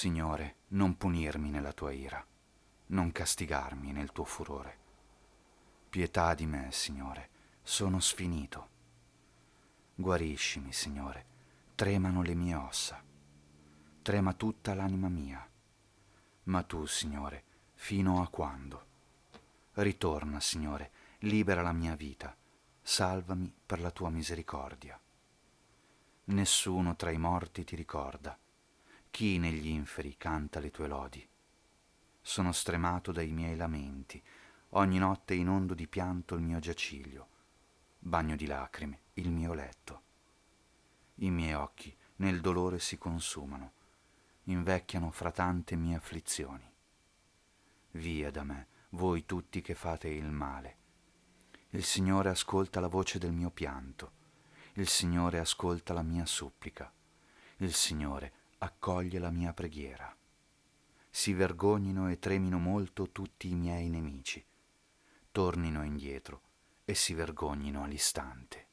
Signore, non punirmi nella tua ira, non castigarmi nel tuo furore. Pietà di me, Signore, sono sfinito. Guariscimi, Signore, tremano le mie ossa, trema tutta l'anima mia. Ma tu, Signore, fino a quando? Ritorna, Signore, libera la mia vita, salvami per la tua misericordia. Nessuno tra i morti ti ricorda chi negli inferi canta le tue lodi? Sono stremato dai miei lamenti, ogni notte inondo di pianto il mio giaciglio, bagno di lacrime il mio letto. I miei occhi nel dolore si consumano, invecchiano fra tante mie afflizioni. Via da me, voi tutti che fate il male. Il Signore ascolta la voce del mio pianto, il Signore ascolta la mia supplica, il Signore accoglie la mia preghiera. Si vergognino e tremino molto tutti i miei nemici, tornino indietro e si vergognino all'istante.